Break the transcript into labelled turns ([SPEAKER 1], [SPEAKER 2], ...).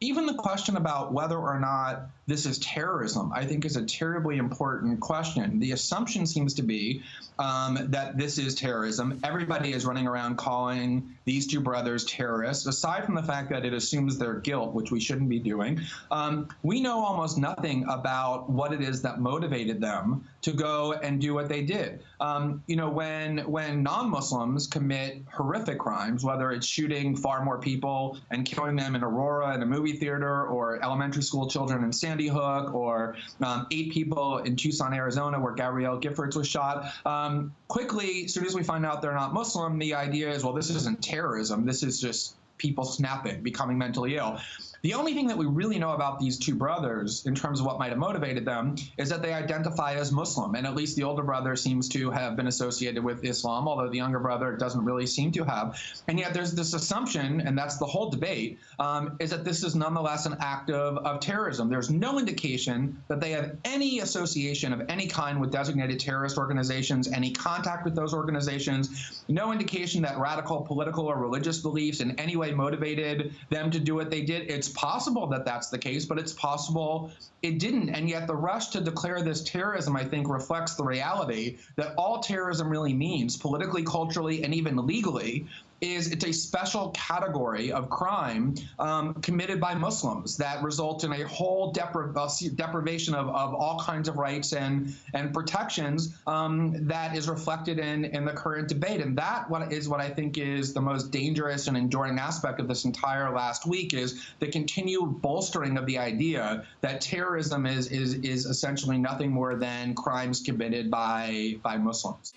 [SPEAKER 1] even the question about whether or not this is terrorism, I think is a terribly important question. The assumption seems to be um, that this is terrorism. Everybody is running around calling these two brothers terrorists, aside from the fact that it assumes their guilt, which we shouldn't be doing. Um, we know almost nothing about what it is that motivated them to go and do what they did. Um, you know, when when non-Muslims commit horrific crimes, whether it's shooting far more people and killing them in Aurora in a movie theater, or elementary school children in Sandy Hook or um, eight people in Tucson, Arizona, where Gabrielle Giffords was shot. Um, quickly, as soon as we find out they're not Muslim, the idea is, well, this isn't terrorism. This is just people snapping, becoming mentally ill. The only thing that we really know about these two brothers in terms of what might have motivated them is that they identify as Muslim. And at least the older brother seems to have been associated with Islam, although the younger brother doesn't really seem to have. And yet there's this assumption, and that's the whole debate, um, is that this is nonetheless an act of, of terrorism. There's no indication that they have any association of any kind with designated terrorist organizations, any contact with those organizations, no indication that radical political or religious beliefs in any way motivated them to do what they did. It's possible that that's the case, but it's possible it didn't. And yet the rush to declare this terrorism, I think, reflects the reality that all terrorism really means, politically, culturally, and even legally, is it's a special category of crime um, committed by Muslims that result in a whole depri uh, deprivation of, of all kinds of rights and and protections um, that is reflected in in the current debate. And that what is what I think is the most dangerous and enduring aspect of this entire last week is the continued bolstering of the idea that terrorism is is is essentially nothing more than crimes committed by by Muslims.